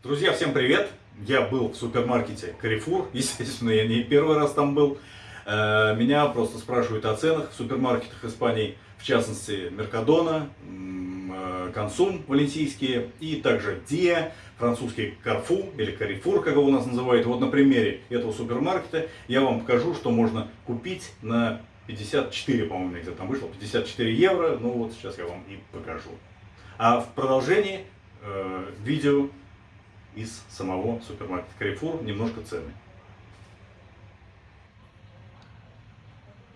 Друзья, всем привет! Я был в супермаркете Carrefour, естественно, я не первый раз там был. Э, Меня просто спрашивают о ценах в супермаркетах Испании, в частности, Меркадона, э, Консум валенсийские и также Диа, французский Карфу или Carrefour, как его у нас называют. Вот на примере этого супермаркета я вам покажу, что можно купить на 54, по-моему, где-то там вышло, 54 евро. Ну вот сейчас я вам и покажу. А в продолжении э, видео из самого супермаркета Carrefour немножко цены.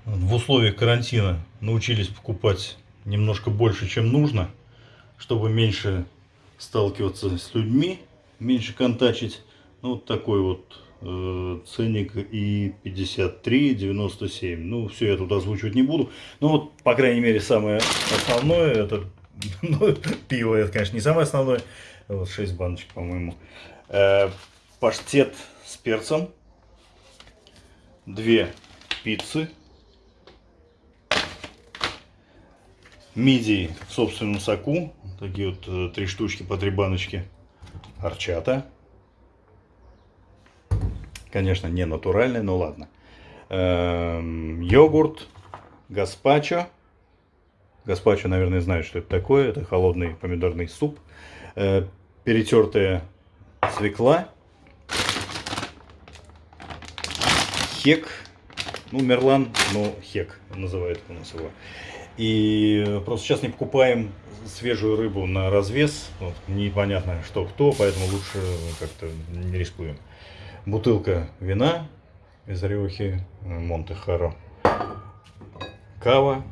В условиях карантина научились покупать немножко больше, чем нужно, чтобы меньше сталкиваться с людьми, меньше контачить. Ну, вот такой вот э, ценник и 53,97. Ну, все я тут озвучивать не буду. Ну, вот, по крайней мере, самое основное, это ну, пиво, это, конечно, не самое основное. Вот 6 баночек, по-моему. Э, паштет с перцем. Две пиццы. Мидии в собственном соку. Такие вот э, три штучки по три баночки. Арчата. Конечно, не натуральный, но ладно. Эм, йогурт. Гаспачо. Гаспачо, наверное, знают, что это такое. Это холодный помидорный суп. Э, перетертая свекла. Хек. Ну, мерлан, но хек называют у нас его. И просто сейчас не покупаем свежую рыбу на развес. Вот, непонятно, что кто, поэтому лучше как-то не рискуем. Бутылка вина из Риохи, Монте-Харо. Кава.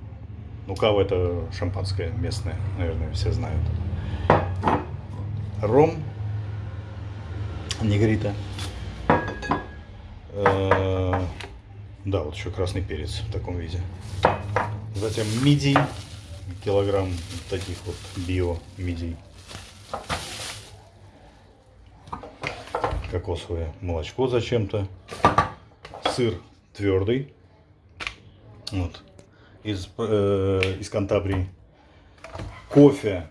Ну, кава это шампанское местное, наверное, все знают. Ром. Негрита. Э, да, вот еще красный перец в таком виде. Затем мидий, килограмм таких вот био мидий. Кокосовое молочко зачем-то. Сыр твердый. Вот. Из, э, из Кантабрии. Кофе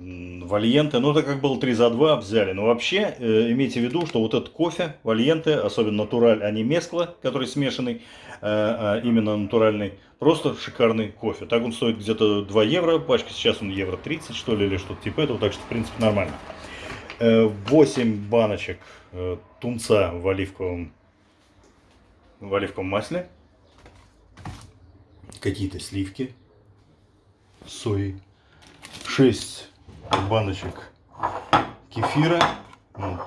Вальенте, ну это как было 3 за 2 взяли. Но вообще, э, имейте в виду, что вот этот кофе, Вальенте, особенно натураль, а не мескла, который смешанный, э, а именно натуральный, просто шикарный кофе. Так он стоит где-то 2 евро, пачка сейчас он евро 30 что ли, или что-то типа этого, так что в принципе нормально. Э, 8 баночек э, тунца в оливковом, в оливковом масле. Какие-то сливки сои. 6 баночек кефира. Ну,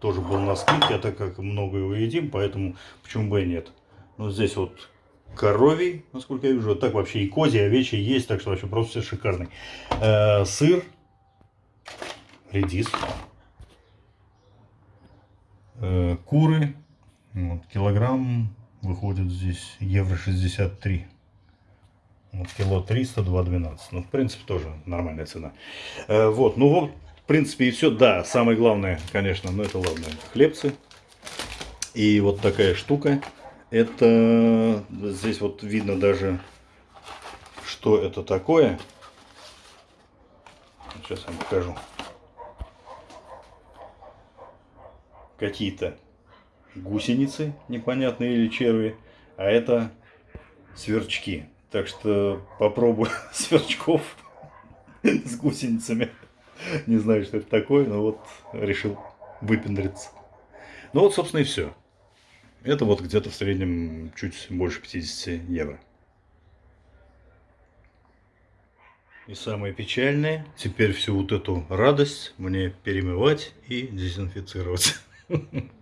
тоже был на скидке, а так как много его едим, поэтому почему бы и нет. Но здесь вот коровий, насколько я вижу. Так вообще и козий, и овечий есть, так что вообще просто все шикарный. Э, сыр, редис, э, куры. Вот, килограмм выходит здесь евро 63. Вот кило 300, 2,12. Ну, в принципе, тоже нормальная цена. Э, вот, ну вот, в принципе, и все. Да, самое главное, конечно, ну это ладно, хлебцы. И вот такая штука. Это, здесь вот видно даже, что это такое. Сейчас вам покажу. Какие-то гусеницы непонятные или черви. А это сверчки. Так что попробую сверчков с гусеницами. Не знаю, что это такое, но вот решил выпендриться. Ну вот, собственно, и все. Это вот где-то в среднем чуть больше 50 евро. И самое печальное, теперь всю вот эту радость мне перемывать и дезинфицировать.